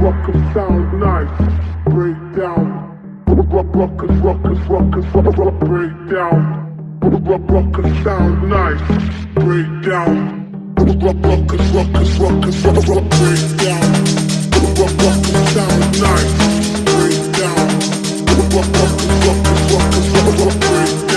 rockers sound nice. Break down. Rock, rockers, rockers, rockers, rock, rock, break down. Rock, rockers sound nice. Break down. Rock, rockers, rockers, rockers, rock, rock, break down. Rock, rockers sound nice. Break down. Rock, rockers, rockers, rockers, rock, rock, break down.